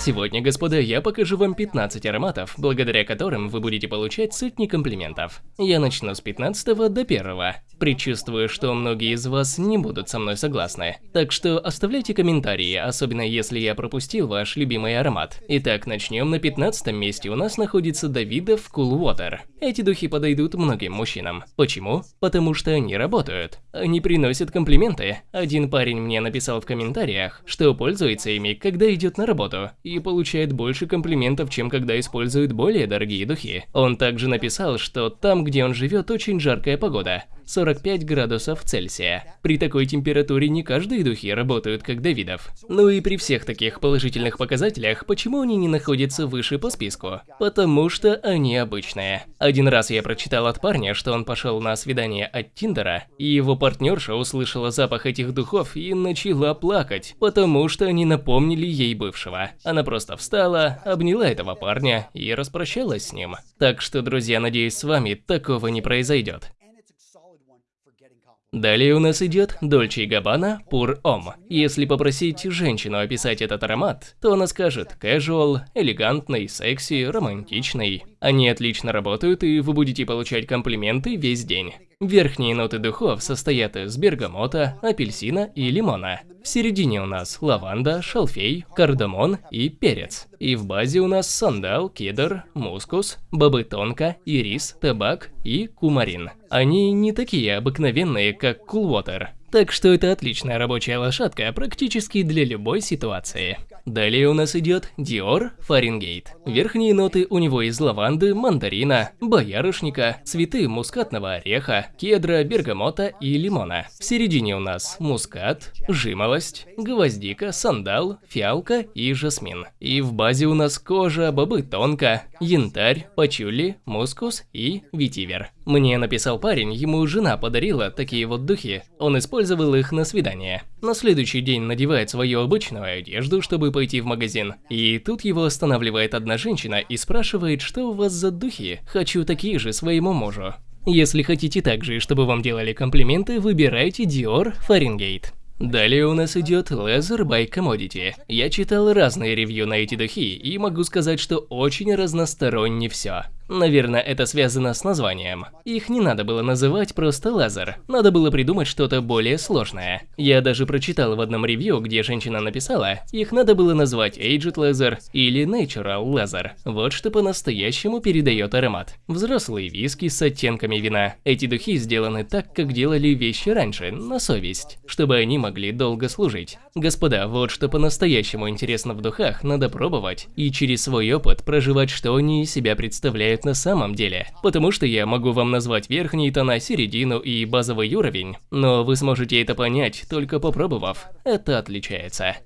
Сегодня, господа, я покажу вам 15 ароматов, благодаря которым вы будете получать сотни комплиментов. Я начну с 15 до 1. Предчувствую, что многие из вас не будут со мной согласны. Так что оставляйте комментарии, особенно если я пропустил ваш любимый аромат. Итак, начнем. На 15 месте у нас находится Давидов Cool Water. Эти духи подойдут многим мужчинам. Почему? Потому что они работают. Они приносят комплименты. Один парень мне написал в комментариях, что пользуется ими, когда идет на работу, и получает больше комплиментов, чем когда использует более дорогие духи. Он также написал, что там, где он живет, очень жаркая погода. 45 градусов Цельсия. При такой температуре не каждые духи работают как Давидов. Ну и при всех таких положительных показателях, почему они не находятся выше по списку? Потому что они обычные. Один раз я прочитал от парня, что он пошел на свидание от Тиндера, и его партнерша услышала запах этих духов и начала плакать, потому что они напомнили ей бывшего. Она просто встала, обняла этого парня и распрощалась с ним. Так что, друзья, надеюсь, с вами такого не произойдет. Далее у нас идет Dolce Gabbana Pur Homme. Если попросить женщину описать этот аромат, то она скажет casual, элегантный, секси, романтичный. Они отлично работают и вы будете получать комплименты весь день. Верхние ноты духов состоят из бергамота, апельсина и лимона. В середине у нас лаванда, шалфей, кардамон и перец. И в базе у нас сандал, кедр, мускус, бобы тонко, ирис, табак и кумарин. Они не такие обыкновенные, как кулвотер. Так что это отличная рабочая лошадка практически для любой ситуации. Далее у нас идет Dior Fahrenheit. Верхние ноты у него из лаванды, мандарина, боярышника, цветы мускатного ореха, кедра, бергамота и лимона. В середине у нас мускат, жимолость, гвоздика, сандал, фиалка и жасмин. И в базе у нас кожа, бобы тонко, янтарь, пачули, мускус и ветивер. Мне написал парень, ему жена подарила такие вот духи. Он использовал их на свидание. На следующий день надевает свою обычную одежду, чтобы пойти в магазин. И тут его останавливает одна женщина и спрашивает, что у вас за духи. Хочу такие же своему мужу. Если хотите так же, чтобы вам делали комплименты, выбирайте Dior Fahrenheit. Далее у нас идет Leather by Commodity. Я читал разные ревью на эти духи и могу сказать, что очень разносторонне все. Наверное, это связано с названием. Их не надо было называть просто лазер. Надо было придумать что-то более сложное. Я даже прочитал в одном ревью, где женщина написала, их надо было назвать Aged Laser или Natural Laser. Вот что по-настоящему передает аромат. Взрослые виски с оттенками вина. Эти духи сделаны так, как делали вещи раньше, на совесть, чтобы они могли долго служить. Господа, вот что по-настоящему интересно в духах, надо пробовать и через свой опыт проживать, что они из себя представляют на самом деле. Потому что я могу вам назвать верхние тона, середину и базовый уровень, но вы сможете это понять, только попробовав. Это отличается.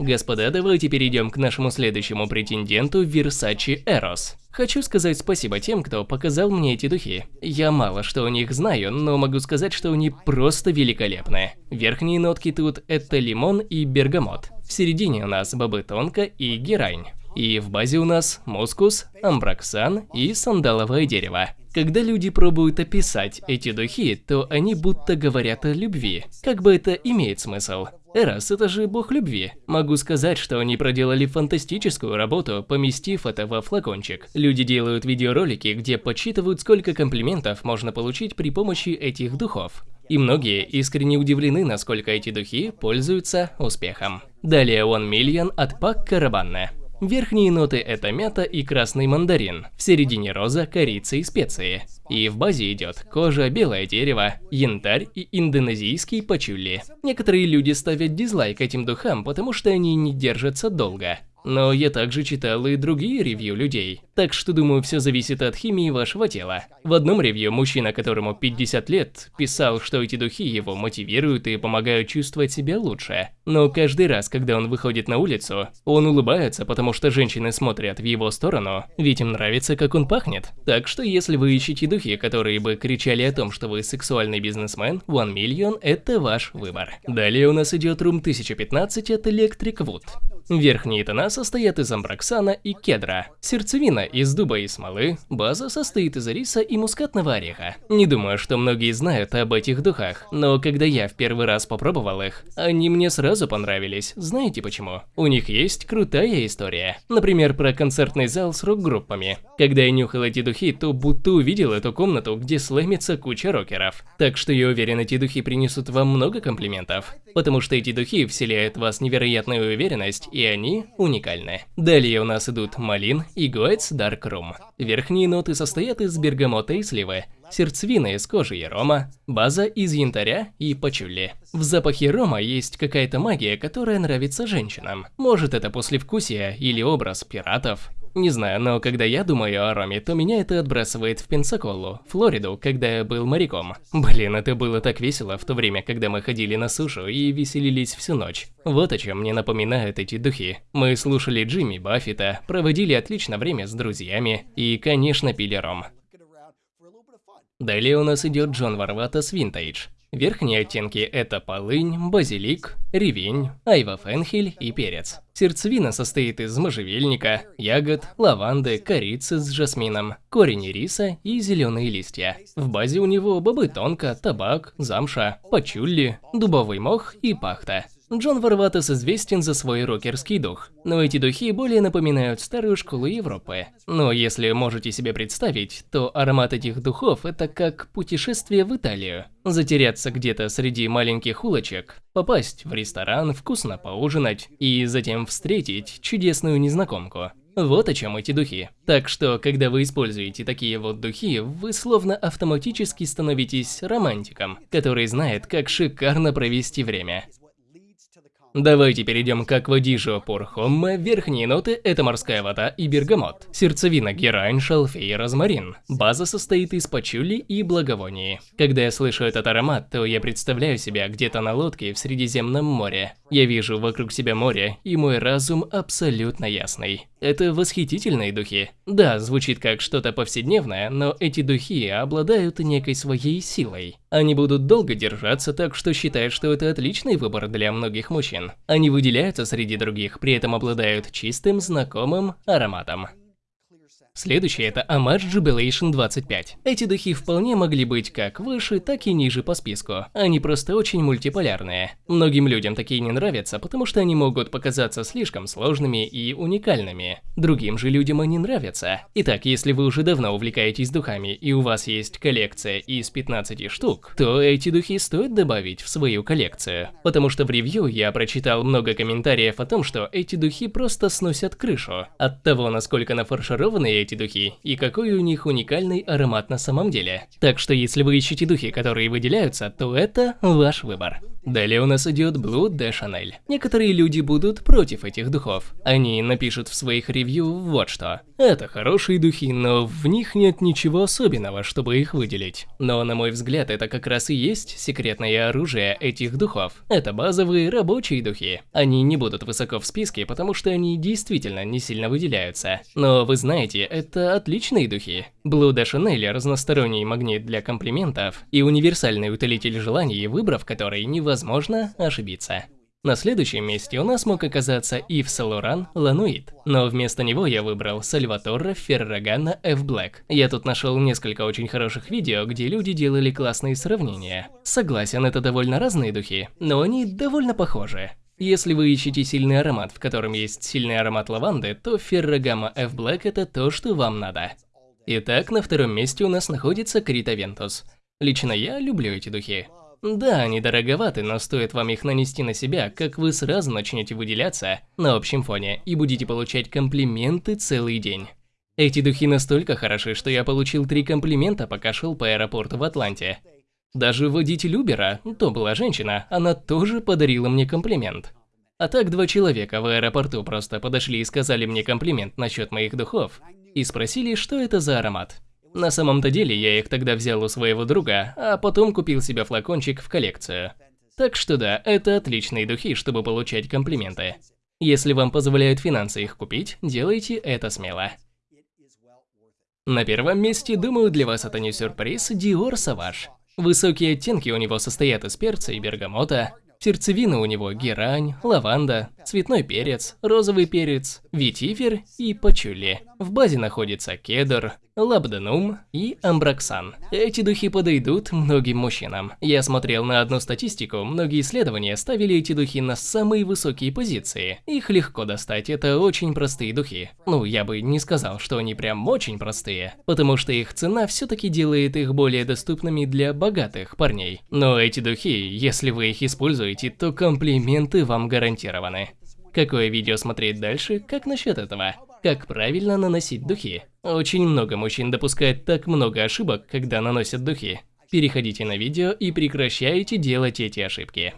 Господа, давайте перейдем к нашему следующему претенденту Versace Eros. Хочу сказать спасибо тем, кто показал мне эти духи. Я мало что о них знаю, но могу сказать, что они просто великолепны. Верхние нотки тут это лимон и бергамот. В середине у нас бобы тонко и герань. И в базе у нас мускус, амбраксан и сандаловое дерево. Когда люди пробуют описать эти духи, то они будто говорят о любви. Как бы это имеет смысл? Эрос – это же бог любви. Могу сказать, что они проделали фантастическую работу, поместив это во флакончик. Люди делают видеоролики, где подсчитывают, сколько комплиментов можно получить при помощи этих духов. И многие искренне удивлены, насколько эти духи пользуются успехом. Далее One Million от Пак Карабанне. Верхние ноты это мята и красный мандарин, в середине роза, корица и специи. И в базе идет кожа, белое дерево, янтарь и индонезийский пачули. Некоторые люди ставят дизлайк этим духам, потому что они не держатся долго. Но я также читал и другие ревью людей, так что думаю, все зависит от химии вашего тела. В одном ревью мужчина, которому 50 лет, писал, что эти духи его мотивируют и помогают чувствовать себя лучше. Но каждый раз, когда он выходит на улицу, он улыбается, потому что женщины смотрят в его сторону, ведь им нравится, как он пахнет. Так что если вы ищете духи, которые бы кричали о том, что вы сексуальный бизнесмен, One Million – это ваш выбор. Далее у нас идет Room 1015 от Electric Wood. Верхние тона состоят из амброксана и кедра. Сердцевина из дуба и смолы, база состоит из риса и мускатного ореха. Не думаю, что многие знают об этих духах, но когда я в первый раз попробовал их, они мне сразу понравились. Знаете почему? У них есть крутая история. Например, про концертный зал с рок-группами. Когда я нюхал эти духи, то будто увидел эту комнату, где слэмится куча рокеров. Так что я уверен, эти духи принесут вам много комплиментов. Потому что эти духи вселяют в вас невероятную уверенность, и они уникальны. Далее у нас идут Малин и Гоэтс Dark Room. Верхние ноты состоят из бергамота и сливы, сердцевина из кожи и рома, база из янтаря и пачули. В запахе рома есть какая-то магия, которая нравится женщинам. Может это послевкусие или образ пиратов. Не знаю, но когда я думаю о роме, то меня это отбрасывает в Пенсаколу, Флориду, когда я был моряком. Блин, это было так весело в то время, когда мы ходили на сушу и веселились всю ночь. Вот о чем мне напоминают эти духи. Мы слушали Джимми Баффета, проводили отлично время с друзьями и, конечно, пили ром. Далее у нас идет Джон Варватас Винтейдж. Верхние оттенки это полынь, базилик, ревень, айва фенхель и перец. Сердцевина состоит из можжевельника, ягод, лаванды, корицы с жасмином, корень риса и зеленые листья. В базе у него бобы тонко, табак, замша, пачулли, дубовый мох и пахта. Джон Варватес известен за свой рокерский дух, но эти духи более напоминают старую школу Европы. Но если можете себе представить, то аромат этих духов – это как путешествие в Италию. Затеряться где-то среди маленьких улочек, попасть в ресторан, вкусно поужинать и затем встретить чудесную незнакомку. Вот о чем эти духи. Так что, когда вы используете такие вот духи, вы словно автоматически становитесь романтиком, который знает, как шикарно провести время. Давайте перейдем к аквадижу Порхомма. Верхние ноты – это морская вода и бергамот. Сердцевина – герань, шалфей и розмарин. База состоит из пачули и благовоний. Когда я слышу этот аромат, то я представляю себя где-то на лодке в Средиземном море. Я вижу вокруг себя море, и мой разум абсолютно ясный. Это восхитительные духи. Да, звучит как что-то повседневное, но эти духи обладают некой своей силой. Они будут долго держаться, так что считаю, что это отличный выбор для многих мужчин. Они выделяются среди других, при этом обладают чистым, знакомым ароматом. Следующее это Amage Jubilation 25. Эти духи вполне могли быть как выше, так и ниже по списку. Они просто очень мультиполярные. Многим людям такие не нравятся, потому что они могут показаться слишком сложными и уникальными. Другим же людям они нравятся. Итак, если вы уже давно увлекаетесь духами и у вас есть коллекция из 15 штук, то эти духи стоит добавить в свою коллекцию. Потому что в ревью я прочитал много комментариев о том, что эти духи просто сносят крышу. От того, насколько нафаршированные эти духи и какой у них уникальный аромат на самом деле. Так что если вы ищете духи, которые выделяются, то это ваш выбор. Далее у нас идет Blue de Chanel. Некоторые люди будут против этих духов. Они напишут в своих ревью вот что. Это хорошие духи, но в них нет ничего особенного, чтобы их выделить. Но на мой взгляд, это как раз и есть секретное оружие этих духов. Это базовые рабочие духи. Они не будут высоко в списке, потому что они действительно не сильно выделяются. Но вы знаете, это отличные духи. Blue de Chanel разносторонний магнит для комплиментов и универсальный утолитель желаний, выбрав который невозможно ошибиться. На следующем месте у нас мог оказаться Ив Салуран Лануит, но вместо него я выбрал Сальваторе Феррагана F Black. Я тут нашел несколько очень хороших видео, где люди делали классные сравнения. Согласен, это довольно разные духи, но они довольно похожи. Если вы ищете сильный аромат, в котором есть сильный аромат лаванды, то Ferragamo F Black это то, что вам надо. Итак, на втором месте у нас находится Крита Вентус. Лично я люблю эти духи. Да, они дороговаты, но стоит вам их нанести на себя, как вы сразу начнете выделяться на общем фоне и будете получать комплименты целый день. Эти духи настолько хороши, что я получил три комплимента, пока шел по аэропорту в Атланте. Даже водитель Убера, то была женщина, она тоже подарила мне комплимент. А так два человека в аэропорту просто подошли и сказали мне комплимент насчет моих духов и спросили, что это за аромат. На самом-то деле я их тогда взял у своего друга, а потом купил себе флакончик в коллекцию. Так что да, это отличные духи, чтобы получать комплименты. Если вам позволяют финансы их купить, делайте это смело. На первом месте, думаю, для вас это не сюрприз, Dior Savage. Высокие оттенки у него состоят из перца и бергамота, Сердцевина у него герань, лаванда, цветной перец, розовый перец, ветифер и пачули. В базе находится кедр, лабданум и амброксан. Эти духи подойдут многим мужчинам. Я смотрел на одну статистику, многие исследования ставили эти духи на самые высокие позиции. Их легко достать, это очень простые духи. Ну, я бы не сказал, что они прям очень простые, потому что их цена все-таки делает их более доступными для богатых парней. Но эти духи, если вы их используете, то комплименты вам гарантированы. Какое видео смотреть дальше? Как насчет этого? Как правильно наносить духи? Очень много мужчин допускает так много ошибок, когда наносят духи. Переходите на видео и прекращайте делать эти ошибки.